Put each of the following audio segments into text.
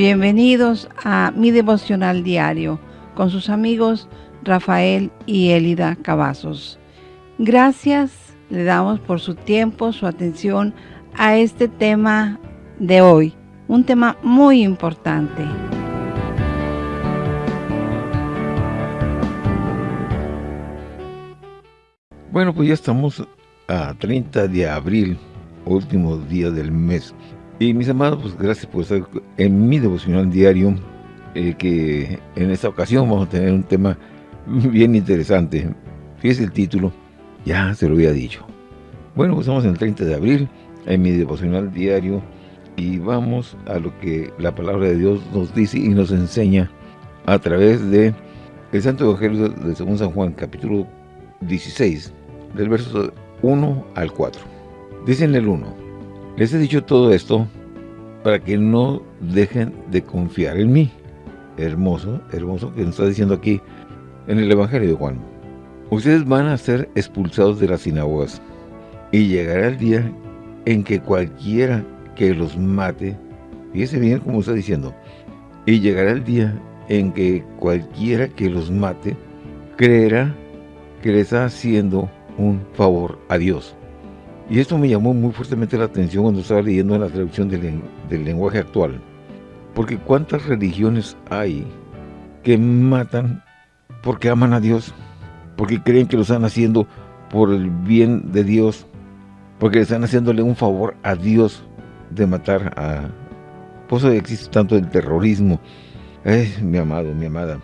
Bienvenidos a mi devocional diario con sus amigos Rafael y Elida Cavazos. Gracias le damos por su tiempo, su atención a este tema de hoy, un tema muy importante. Bueno, pues ya estamos a 30 de abril, último día del mes. Y mis amados, pues gracias por estar en mi devocional diario, eh, que en esta ocasión vamos a tener un tema bien interesante. Fíjese el título, ya se lo había dicho. Bueno, pues estamos en el 30 de abril, en mi devocional diario, y vamos a lo que la palabra de Dios nos dice y nos enseña a través de el Santo Evangelio de Según San Juan, capítulo 16, del verso 1 al 4. Dice en el 1, les he dicho todo esto para que no dejen de confiar en mí. Hermoso, hermoso que nos está diciendo aquí en el Evangelio de Juan. Ustedes van a ser expulsados de las sinagogas y llegará el día en que cualquiera que los mate, fíjese bien como está diciendo, y llegará el día en que cualquiera que los mate creerá que le está haciendo un favor a Dios. Y esto me llamó muy fuertemente la atención cuando estaba leyendo en la traducción del, lenguaje actual. Porque cuántas religiones hay que matan porque aman a Dios, porque creen que lo están haciendo por el bien de Dios, porque están haciéndole un favor a Dios de matar a... Por eso existe tanto el terrorismo. Mi amado, mi amada,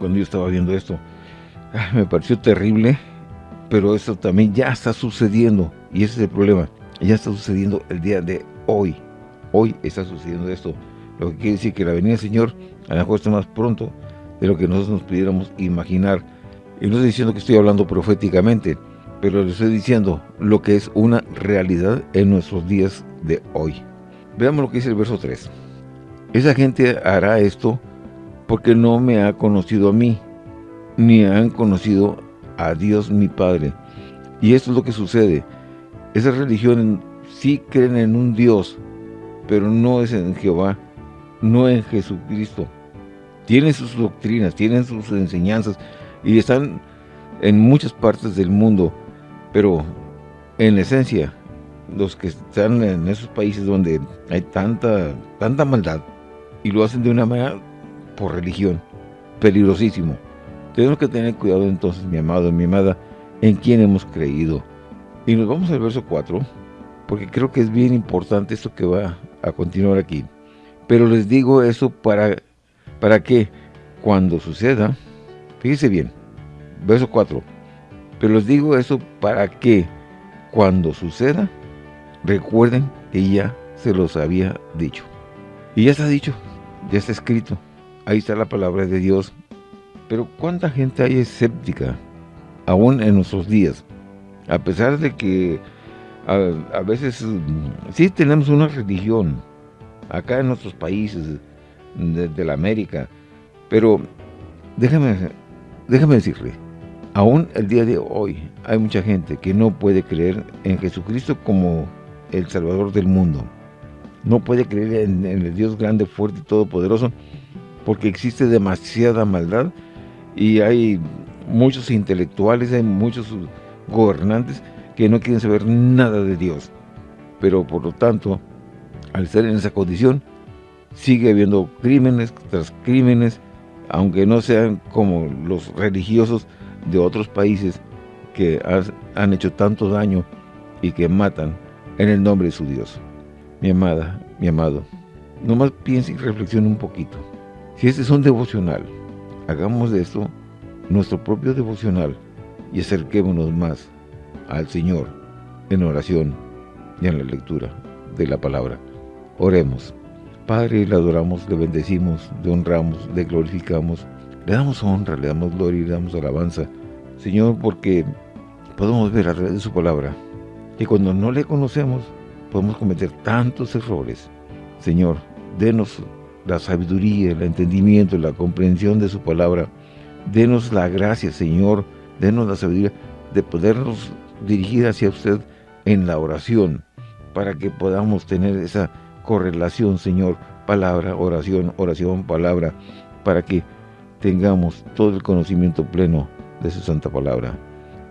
cuando yo estaba viendo esto, me pareció terrible, pero esto también ya está sucediendo y ese es el problema. Ya está sucediendo el día de hoy. Hoy está sucediendo esto. Lo que quiere decir que la venida del Señor a lo mejor está más pronto de lo que nosotros nos pudiéramos imaginar. Y no estoy diciendo que estoy hablando proféticamente, pero le estoy diciendo lo que es una realidad en nuestros días de hoy. Veamos lo que dice el verso 3. Esa gente hará esto porque no me ha conocido a mí, ni han conocido a Dios mi Padre. Y esto es lo que sucede. Esas religiones sí creen en un Dios, pero no es en Jehová, no en Jesucristo. Tienen sus doctrinas, tienen sus enseñanzas y están en muchas partes del mundo, pero en esencia, los que están en esos países donde hay tanta, tanta maldad y lo hacen de una manera por religión, peligrosísimo. Tenemos que tener cuidado entonces, mi amado, mi amada, en quién hemos creído. Y nos vamos al verso 4, porque creo que es bien importante esto que va a continuar aquí. Pero les digo eso para, para que cuando suceda, fíjese bien, verso 4, pero les digo eso para que cuando suceda, recuerden que ya se los había dicho. Y ya está dicho, ya está escrito, ahí está la palabra de Dios. Pero ¿cuánta gente hay escéptica aún en nuestros días? A pesar de que a, veces mm, sí tenemos una religión acá en nuestros países de, la América, pero déjame, déjame decirle, aún el día de hoy hay mucha gente que no puede creer en Jesucristo como el Salvador del mundo. No puede creer en, en el Dios grande, fuerte y todopoderoso, porque existe demasiada maldad y hay muchos intelectuales, hay muchos gobernantes que no quieren saber nada de Dios. Pero por lo tanto, al estar en esa condición, sigue habiendo crímenes tras crímenes, aunque no sean como los religiosos de otros países que han hecho tanto daño y que matan en el nombre de su Dios. Mi amada, mi amado, nomás piense y reflexione un poquito. Si este es un devocional, hagamos de esto nuestro propio devocional y acerquémonos más al Señor en oración y en la lectura de la palabra. Oremos. Padre, le adoramos, le bendecimos, le honramos, le glorificamos, le damos honra, le damos gloria y le damos alabanza. Señor, porque podemos ver a través de su palabra que cuando no le conocemos podemos cometer tantos errores. Señor, denos la sabiduría, el entendimiento, la comprensión de su palabra. Denos la gracia, Señor, denos la sabiduría de podernos dirigir hacia usted en la oración, para que podamos tener esa correlación, Señor, palabra, oración, oración, palabra, para que tengamos todo el conocimiento pleno de su santa palabra.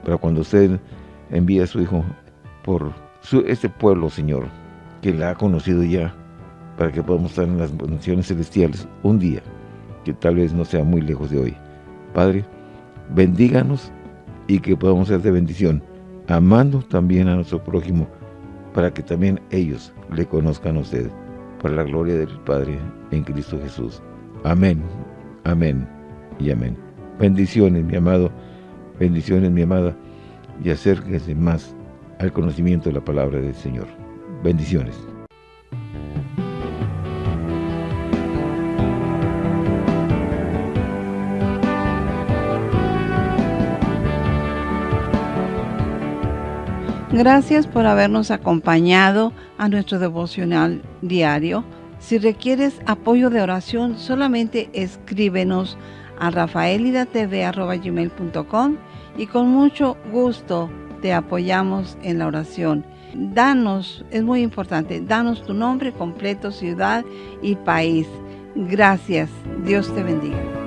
Pero cuando usted envía a su Hijo por su, este pueblo, Señor, que la ha conocido ya, para que podamos estar en las naciones celestiales un día, que tal vez no sea muy lejos de hoy. Padre, bendíganos y que podamos ser de bendición, amando también a nuestro prójimo, para que también ellos le conozcan a usted, para la gloria del Padre en Cristo Jesús. Amén, amén y amén. Bendiciones, mi amado, bendiciones, mi amada, y acérquese más al conocimiento de la palabra del Señor. Bendiciones. Gracias por habernos acompañado a nuestro devocional diario. Si requieres apoyo de oración, solamente escríbenos a rafaelidatv.com y con mucho gusto te apoyamos en la oración. Danos, es muy importante, danos tu nombre completo, ciudad y país. Gracias. Dios te bendiga.